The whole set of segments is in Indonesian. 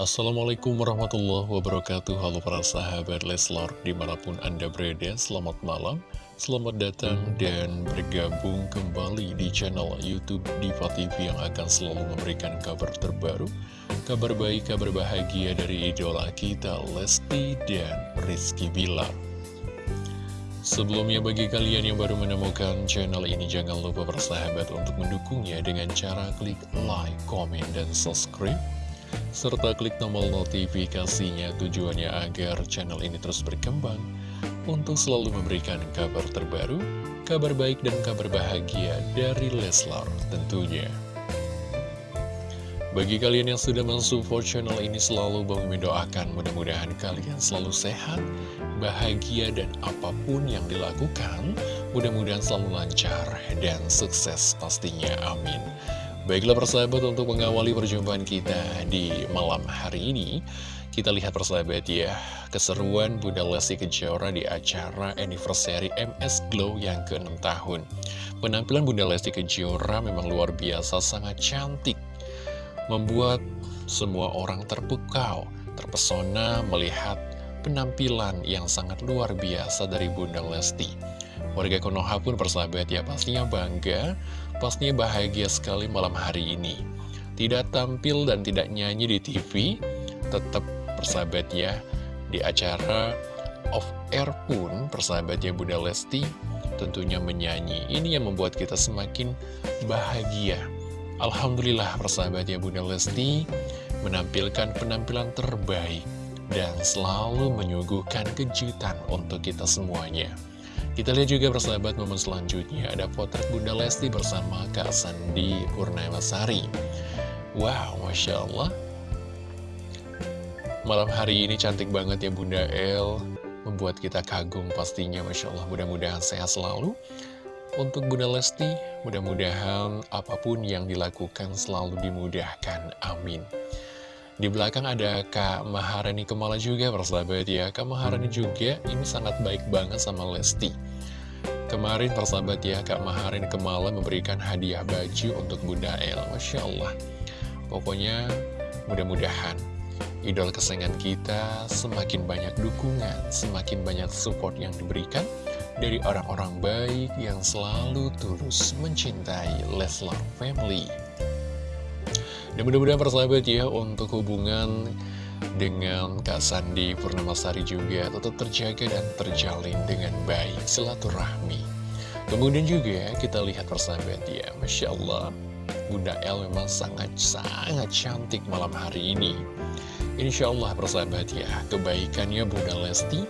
Assalamualaikum warahmatullahi wabarakatuh. Halo para sahabat Leslar Di mana pun anda berada, selamat malam. Selamat datang dan bergabung kembali di channel Youtube Diva TV Yang akan selalu memberikan kabar terbaru Kabar baik, kabar bahagia dari idola kita Lesti dan Rizky Bilar. Sebelumnya bagi kalian yang baru menemukan channel ini Jangan lupa bersahabat untuk mendukungnya dengan cara klik like, komen, dan subscribe serta klik tombol notifikasinya tujuannya agar channel ini terus berkembang untuk selalu memberikan kabar terbaru, kabar baik dan kabar bahagia dari Leslar tentunya. Bagi kalian yang sudah mensupport channel ini selalu Bang mendoakan mudah-mudahan kalian selalu sehat, bahagia dan apa pun yang dilakukan mudah-mudahan selalu lancar dan sukses pastinya amin. Baiklah persahabat untuk mengawali perjumpaan kita di malam hari ini. Kita lihat persahabat ya Keseruan Bunda Lesti Kejora di acara anniversary MS Glow yang ke-6 tahun. Penampilan Bunda Lesti Kejora memang luar biasa sangat cantik. Membuat semua orang terpukau Terpesona melihat penampilan yang sangat luar biasa dari Bunda Lesti. Warga Konoha pun persahabat ya pastinya bangga Pastinya bahagia sekali malam hari ini. Tidak tampil dan tidak nyanyi di TV Tetap persahabat ya Di acara off air pun persahabatnya Bunda Lesti Tentunya menyanyi. Ini yang membuat kita semakin bahagia. Alhamdulillah persahabatnya Bunda Lesti Menampilkan penampilan terbaik Dan selalu menyuguhkan kejutan untuk kita semuanya kita lihat juga persahabat momen selanjutnya ada potret Bunda Lesti bersama Kak Sandi Purnamasari. Wow, Masya Allah. Malam hari ini cantik banget ya Bunda El. Membuat kita kagum pastinya Masya Allah. Mudah-mudahan sehat selalu. Untuk Bunda Lesti, mudah-mudahan apa pun yang dilakukan selalu dimudahkan. Amin. Di belakang ada Kak Maharani Kemala juga persahabat ya. Kak Maharani juga ini sangat baik banget sama Lesti. Kemarin persahabat ya Kak Maharani Kemala memberikan hadiah baju untuk Bunda El. Masya Allah. Pokoknya mudah-mudahan idol kesayangan kita semakin banyak dukungan Semakin banyak support yang diberikan dari orang-orang baik yang selalu tulus mencintai Leslar Family dan mudah-mudahan persahabat ya untuk hubungan dengan Kak Sandi Purnamasari juga tetap terjaga dan terjalin dengan baik silaturahmi. Kemudian juga kita lihat persahabat ya, Masya Allah, Bunda El memang sangat-sangat cantik malam hari ini. Insya Allah persahabat ya, kebaikannya Bunda Lesti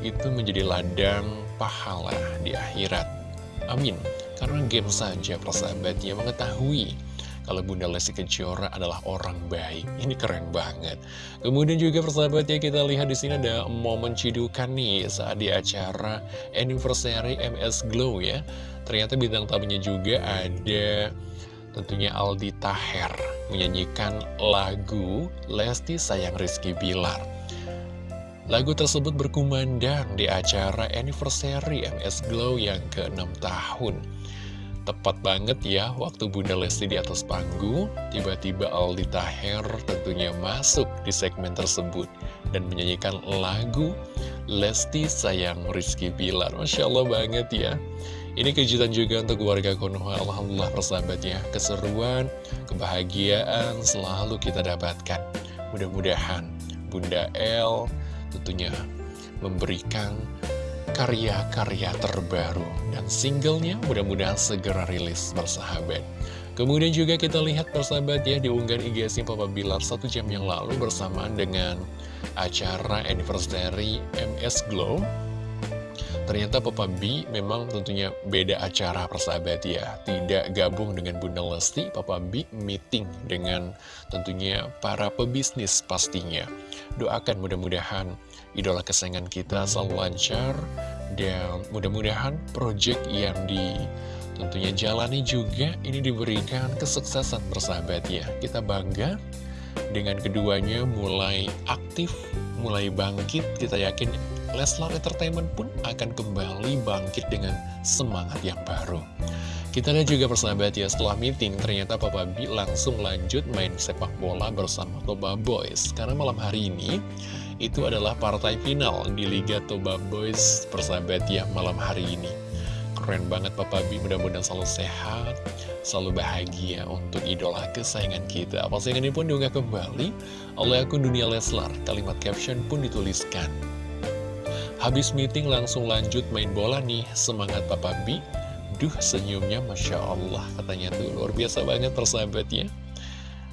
itu menjadi ladang pahala di akhirat. Amin. Karena game saja persahabat ya mengetahui kalau Bunda Lesti Kejora adalah orang baik. Ini keren banget. Kemudian juga persahabatnya kita lihat di sini ada momen cidukan nih saat di acara anniversary MS Glow ya. Ternyata bintang tamunya juga ada tentunya Aldi Taher menyanyikan lagu Lesti Sayang Rizky Bilar. Lagu tersebut berkumandang di acara anniversary MS Glow yang ke-6 tahun. Tepat banget ya, waktu Bunda Lesti di atas panggung, tiba-tiba Aldi Taher tentunya masuk di segmen tersebut dan menyanyikan lagu Lesti Sayang Rizky Bilar. Masya Allah banget ya. Ini kejutan juga untuk warga Konoha, Alhamdulillah persahabatnya, keseruan, kebahagiaan selalu kita dapatkan. Mudah-mudahan Bunda El tentunya memberikan karya-karya terbaru dan singlenya mudah-mudahan segera rilis bersahabat. Kemudian juga kita lihat persahabat ya diunggah IG Papa Bilar satu jam yang lalu bersamaan dengan acara anniversary MS Glow. Ternyata Papa B memang tentunya beda acara persahabat ya Tidak gabung dengan Bunda Lesti Papa B meeting dengan tentunya para pebisnis pastinya Doakan mudah-mudahan idola kesayangan kita selalu lancar dan mudah-mudahan project yang di tentunya jalani juga ini diberikan kesuksesan bersahabat ya kita bangga dengan keduanya mulai aktif mulai bangkit kita yakin Leslar Entertainment pun akan kembali bangkit dengan semangat yang baru. Kita lihat juga persahabat ya, setelah meeting ternyata Papa B langsung lanjut main sepak bola bersama Toba Boys. Karena malam hari ini, itu adalah partai final di Liga Toba Boys persahabat ya malam hari ini. Keren banget Papa B, mudah-mudahan selalu sehat, selalu bahagia untuk idola kesayangan kita. Postingan ini pun diunggah kembali oleh akun Dunia Leslar, kalimat caption pun dituliskan. Habis meeting langsung lanjut main bola nih, semangat Papa B. Duh senyumnya Masya Allah katanya tuh luar biasa banget persahabat ya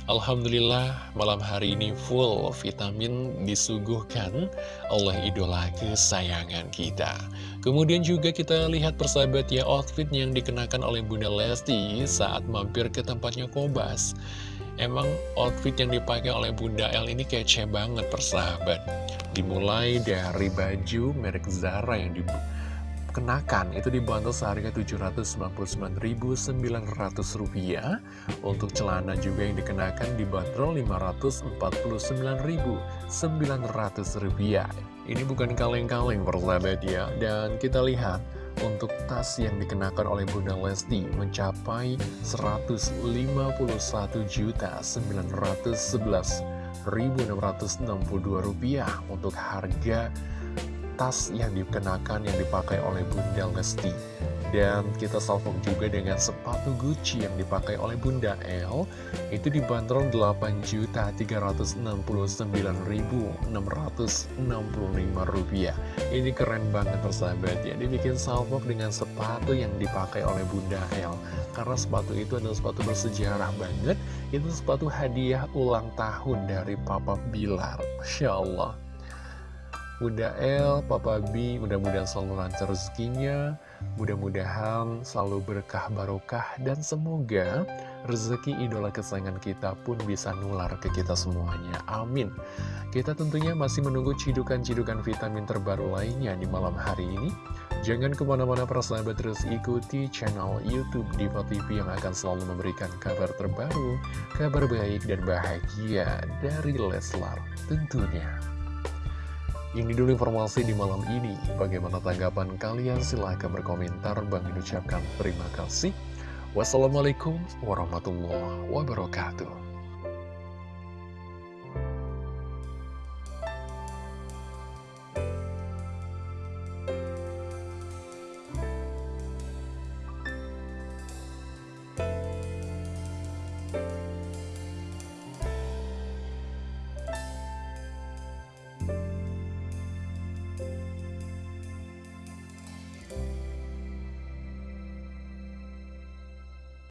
Alhamdulillah malam hari ini full vitamin disuguhkan oleh idola kesayangan kita. Kemudian juga kita lihat persahabat ya outfit yang dikenakan oleh Bunda Lesti saat mampir ke tempatnya Kobas. Emang outfit yang dipakai oleh Bunda L ini kece banget persahabat. Dimulai dari baju merek Zara yang dikenakan itu dibantu seharga Rp799.900 Untuk celana juga yang dikenakan dibanderol Rp549.900 Ini bukan kaleng-kaleng persahabat ya. Dan kita lihat untuk tas yang dikenakan oleh Bunda Lesti mencapai Rp151.911 Rp1.662 untuk harga tas yang dikenakan yang dipakai oleh Bunda Lesti. Dan kita salvok juga dengan sepatu Gucci yang dipakai oleh Bunda L. Itu dibanderol Rp8.099.665 Ini keren banget persahabat. Ya Dibikin salvok dengan sepatu yang dipakai oleh Bunda L. Karena sepatu itu adalah sepatu bersejarah banget. Itu sepatu hadiah ulang tahun dari Papa Bilar. Masya Allah Bunda L, Papa B, mudah-mudahan selalu lancar rezekinya, mudah-mudahan selalu berkah barokah, dan semoga rezeki idola kesayangan kita pun bisa nular ke kita semuanya. Amin. Kita tentunya masih menunggu cidukan-cidukan vitamin terbaru lainnya di malam hari ini. Jangan ke mana-mana persahabat terus ikuti channel Youtube Diva TV yang akan selalu memberikan kabar terbaru, kabar baik dan bahagia dari Leslar tentunya. Ini dulu informasi di malam ini. Bagaimana tanggapan kalian? Silahkan berkomentar. Bang ucapkan terima kasih. Wassalamualaikum warahmatullahi wabarakatuh.